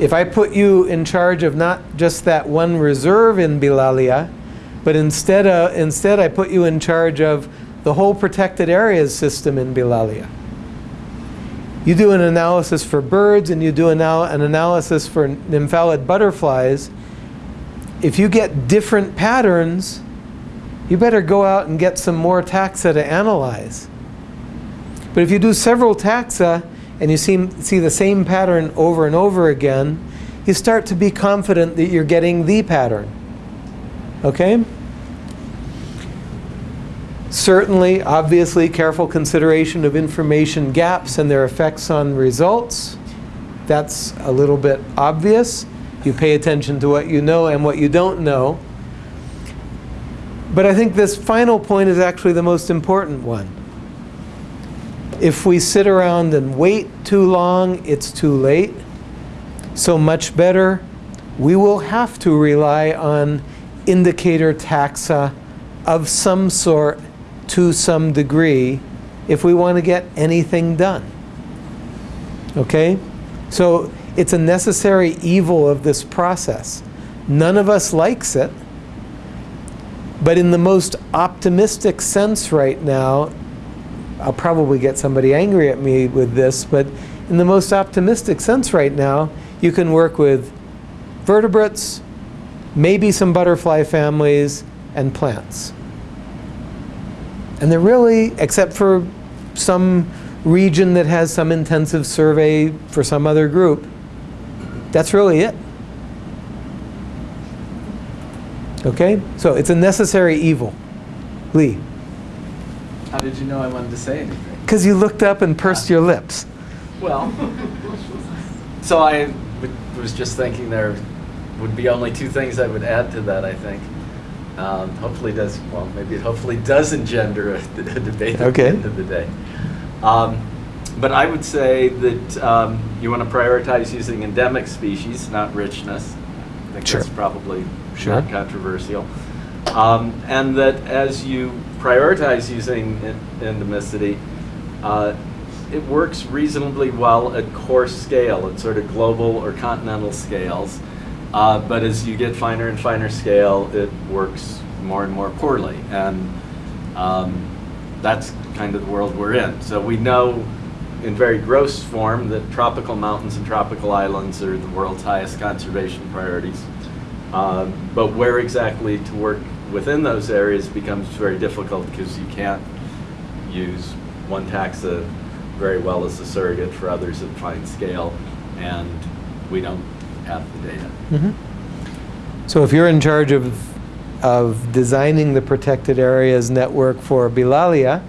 If I put you in charge of not just that one reserve in Bilalia, but instead, uh, instead I put you in charge of the whole protected areas system in Bilalia. You do an analysis for birds and you do an, an analysis for nymphalid butterflies. If you get different patterns, you better go out and get some more taxa to analyze. But if you do several taxa and you see, see the same pattern over and over again, you start to be confident that you're getting the pattern. Okay? Certainly, obviously, careful consideration of information gaps and their effects on results. That's a little bit obvious. You pay attention to what you know and what you don't know. But I think this final point is actually the most important one. If we sit around and wait too long, it's too late. So much better, we will have to rely on indicator taxa of some sort to some degree if we want to get anything done. Okay? So it's a necessary evil of this process. None of us likes it. But in the most optimistic sense right now, I'll probably get somebody angry at me with this, but in the most optimistic sense right now, you can work with vertebrates, maybe some butterfly families, and plants. And they're really, except for some region that has some intensive survey for some other group, that's really it. Okay? So it's a necessary evil. Lee. How did you know I wanted to say anything? Because you looked up and pursed your lips. Well, so I was just thinking there would be only two things I would add to that, I think. Um, hopefully does, well, maybe it hopefully does engender a, a debate okay. at the end of the day. Um, but I would say that um, you want to prioritize using endemic species, not richness. I think sure. that's probably sure. not controversial. Um, and that as you prioritize using endemicity, uh, it works reasonably well at coarse scale, at sort of global or continental scales. Uh, but as you get finer and finer scale, it works more and more poorly. And um, that's kind of the world we're in. So we know in very gross form that tropical mountains and tropical islands are the world's highest conservation priorities. Um, but where exactly to work within those areas becomes very difficult because you can't use one taxa very well as a surrogate for others at fine scale, and we don't have the data. Mm -hmm. So if you're in charge of, of designing the protected areas network for Bilalia,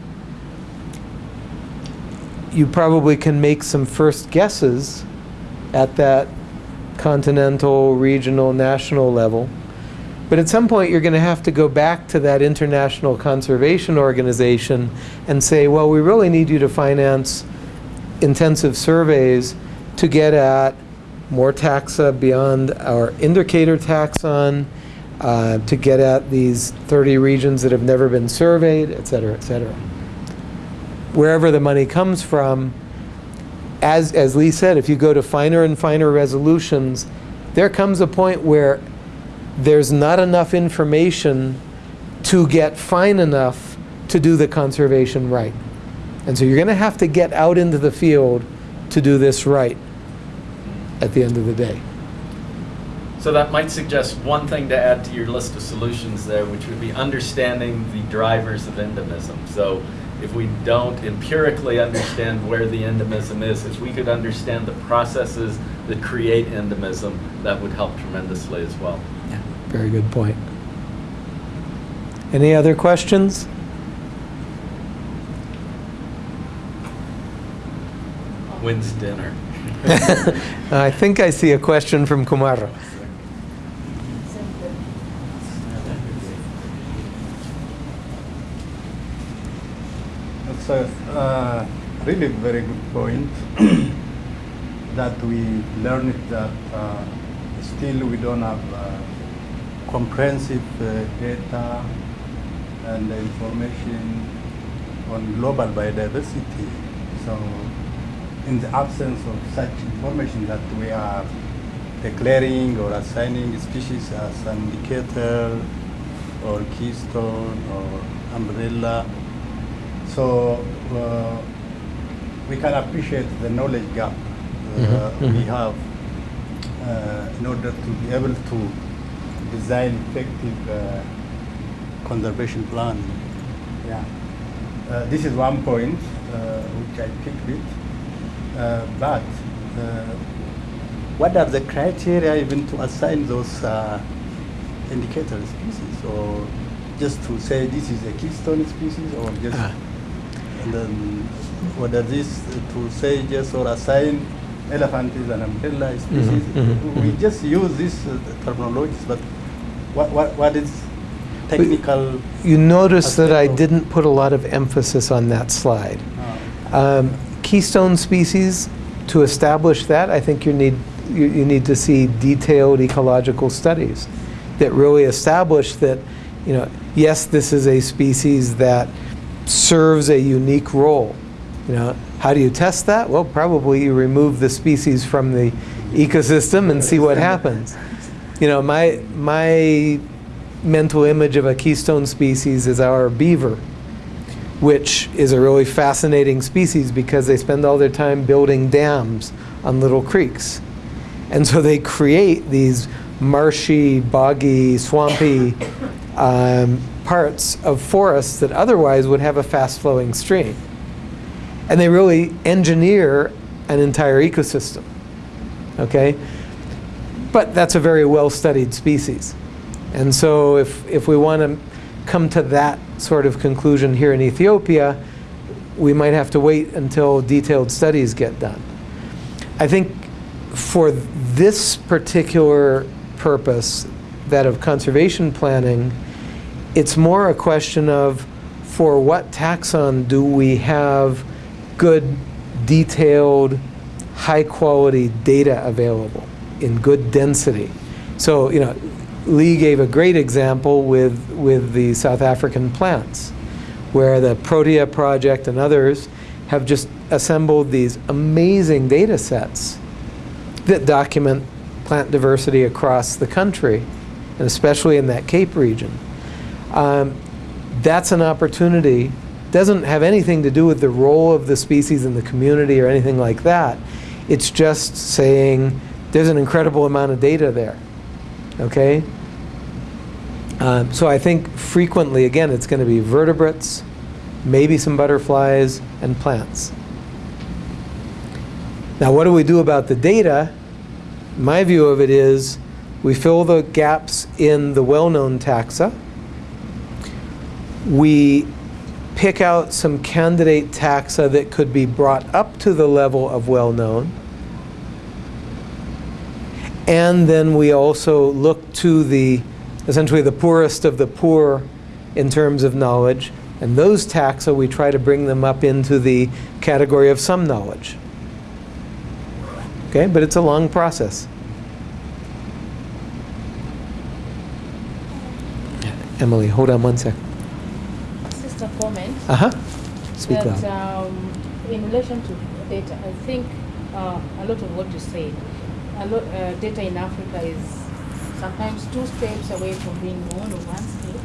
you probably can make some first guesses at that continental, regional, national level. But at some point, you're going to have to go back to that international conservation organization and say, well, we really need you to finance intensive surveys to get at more taxa beyond our indicator taxon, uh, to get at these 30 regions that have never been surveyed, et cetera, et cetera. Wherever the money comes from, as, as Lee said, if you go to finer and finer resolutions, there comes a point where there's not enough information to get fine enough to do the conservation right. And so you're going to have to get out into the field to do this right at the end of the day. So that might suggest one thing to add to your list of solutions there, which would be understanding the drivers of endemism. So if we don't empirically understand where the endemism is, if we could understand the processes that create endemism, that would help tremendously as well. Yeah, very good point. Any other questions? When's dinner? I think I see a question from Kumar. That's a uh, really very good point that we learned that uh, still we don't have uh, comprehensive uh, data and information on global biodiversity. So in the absence of such information that we are declaring or assigning species as an indicator or keystone or umbrella. So uh, we can appreciate the knowledge gap uh, Mhm, we mhm. have uh, in order to be able to design effective uh, conservation plan. Yeah. Uh, this is one point uh, which I picked it. Uh, but uh, what are the criteria even to assign those uh, indicator species, or just to say this is a keystone species, or just Ah. and then whether this to say just or assign elephant is an umbrella species. mhm, We mhm. just use this uh, terminologies, but what what what is technical? You notice that I didn't put a lot of emphasis on that slide. Uh, Um, keystone species, to establish that, I think you need, you, you need to see detailed ecological studies that really establish that, you know, yes, this is a species that serves a unique role. You know, how do you test that? Well, probably you remove the species from the ecosystem and see what happens. You know, my, my mental image of a keystone species is our beaver which is a really fascinating species because they spend all their time building dams on little creeks. And so they create these marshy, boggy, swampy um, parts of forests that otherwise would have a fast flowing stream. And they really engineer an entire ecosystem. Okay? But that's a very well studied species. And so if, if we want to come to that sort of conclusion here in Ethiopia, we might have to wait until detailed studies get done. I think for this particular purpose, that of conservation planning, it's more a question of for what taxon do we have good, detailed, high quality data available in good density. So, you know, Lee gave a great example with, with the South African plants, where the Protea Project and others have just assembled these amazing data sets that document plant diversity across the country, and especially in that Cape region. Um, that's an opportunity. Doesn't have anything to do with the role of the species in the community or anything like that. It's just saying there's an incredible amount of data there. Okay? Um, so I think frequently, again, it's going to be vertebrates, maybe some butterflies, and plants. Now, what do we do about the data? My view of it is we fill the gaps in the well-known taxa. We pick out some candidate taxa that could be brought up to the level of well-known. And then we also look to the, essentially the poorest of the poor in terms of knowledge. And those taxa, we try to bring them up into the category of some knowledge. Okay, but it's a long process. Emily, hold on one sec. Comment. Uh-huh. Speak that, um, in relation to data, I think uh, a lot of what you said, a lot, uh, data in Africa is sometimes two steps away from being known or one step.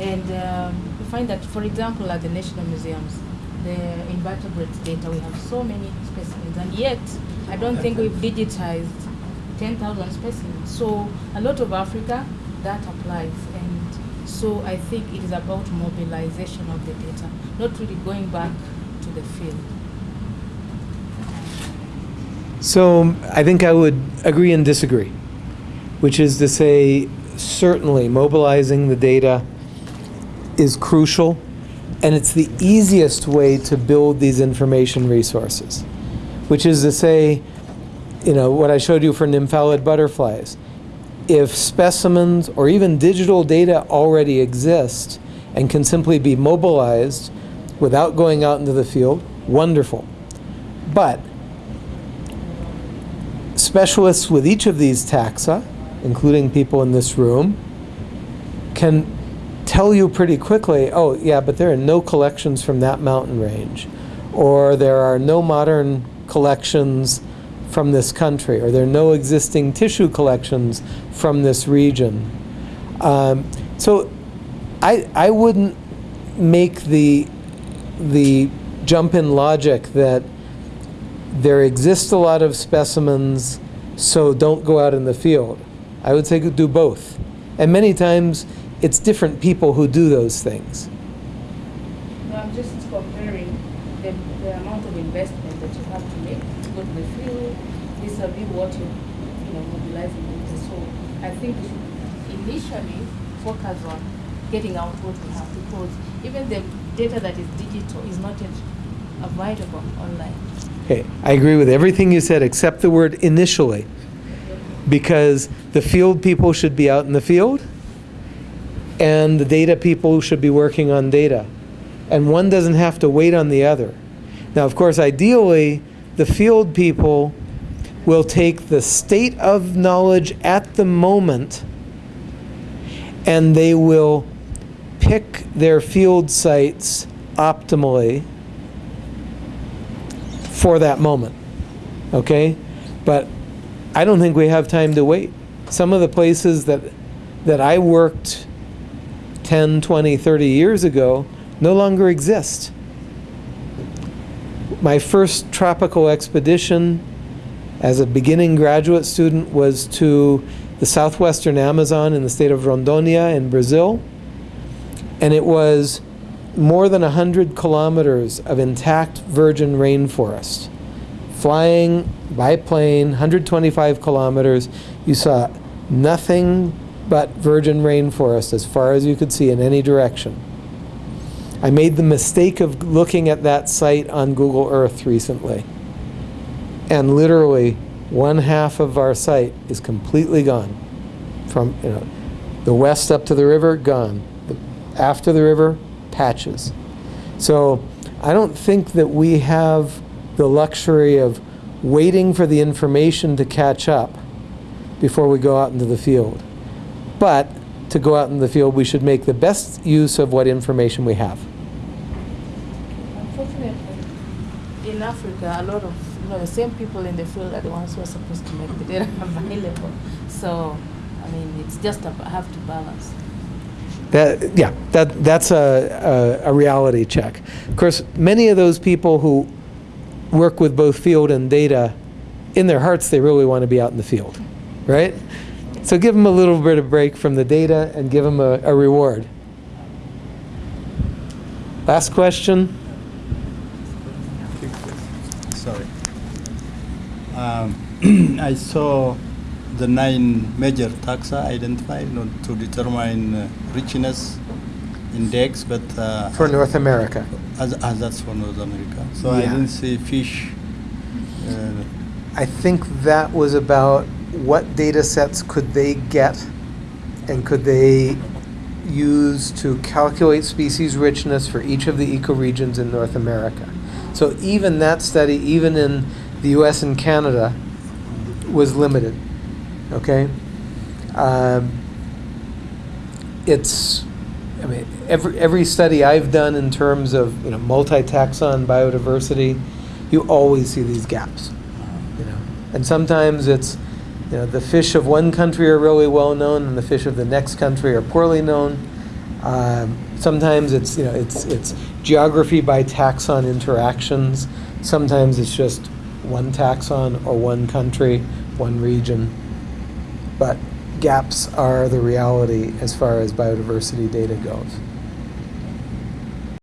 And um, we find that, for example, at the national museums, the invertebrate data, we have so many specimens, and yet I don't think we've digitized 10,000 specimens. So a lot of Africa, that applies. So I think it is about mobilization of the data, not really going back to the field. So I think I would agree and disagree, which is to say, certainly mobilizing the data is crucial, and it's the easiest way to build these information resources, which is to say, you know, what I showed you for nymphalid butterflies. If specimens or even digital data already exist and can simply be mobilized without going out into the field, wonderful. But specialists with each of these taxa, including people in this room, can tell you pretty quickly, oh, yeah, but there are no collections from that mountain range, or there are no modern collections from this country, or there are no existing tissue collections from this region. Um, so I, I wouldn't make the, the jump in logic that there exist a lot of specimens, so don't go out in the field. I would say do both. And many times it's different people who do those things. No, I'm just comparing the, the amount of investment that you have to make to go to the field vis-a-vis what you, you know, mobilizing. So I think we should initially focus on getting out what we have because even the data that is digital is not yet available online. Okay, I agree with everything you said except the word initially. Because the field people should be out in the field and the data people should be working on data. And one doesn't have to wait on the other. Now, of course, ideally, the field people will take the state of knowledge at the moment and they will pick their field sites optimally for that moment. Okay? But I don't think we have time to wait. Some of the places that that I worked 10, 20, 30 years ago no longer exist. My first tropical expedition as a beginning graduate student was to the southwestern Amazon in the state of Rondônia in Brazil. And it was more than 100 kilometers of intact virgin rainforest. Flying by plane, 125 kilometers, you saw nothing but virgin rainforest as far as you could see in any direction. I made the mistake of looking at that site on Google Earth recently. And literally, one half of our site is completely gone. From you know, the west up to the river, gone. The, after the river, patches. So I don't think that we have the luxury of waiting for the information to catch up before we go out into the field. But to go out in the field, we should make the best use of what information we have. Unfortunately, in Africa, a lot of you know the same people in the field are the ones who are supposed to make the data available. So, I mean, it's just a, have to balance. That, yeah, that, that's a, a, a reality check. Of course, many of those people who work with both field and data, in their hearts, they really want to be out in the field, right? So give them a little bit of break from the data and give them a, a reward. Last question. Sorry. Um, I saw the nine major taxa identified you know, to determine uh, richness index, but uh, For North America. as, as that's for North America. So I didn't see fish. Uh, I think that was about what data sets could they get and could they use to calculate species richness for each of the ecoregions in North America. So even that study, even in the US and Canada, was limited. Okay? Um, it's, I mean, every, every study I've done in terms of you know, multi-taxon biodiversity, you always see these gaps. You know? And sometimes it's, you know, the fish of one country are really well known and the fish of the next country are poorly known. Um, sometimes it's, you know, it's, it's geography by taxon interactions. Sometimes it's just one taxon or one country, one region. But gaps are the reality as far as biodiversity data goes.